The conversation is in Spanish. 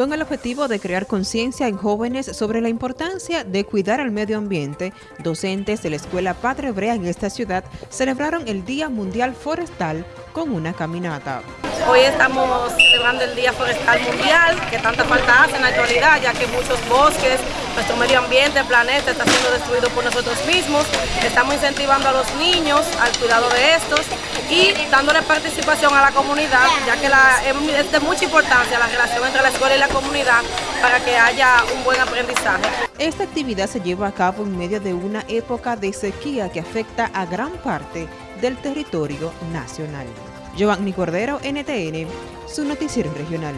con el objetivo de crear conciencia en jóvenes sobre la importancia de cuidar al medio ambiente, docentes de la Escuela Padre Brea en esta ciudad celebraron el Día Mundial Forestal con una caminata. Hoy estamos celebrando el Día Forestal Mundial, que tanta falta hace en la actualidad, ya que muchos bosques, nuestro medio ambiente, el planeta está siendo destruido por nosotros mismos. Estamos incentivando a los niños al cuidado de estos y dándole participación a la comunidad, ya que es de mucha importancia la relación entre la escuela y la comunidad para que haya un buen aprendizaje. Esta actividad se lleva a cabo en medio de una época de sequía que afecta a gran parte del territorio nacional. Giovanni Cordero, NTN, su noticiero regional.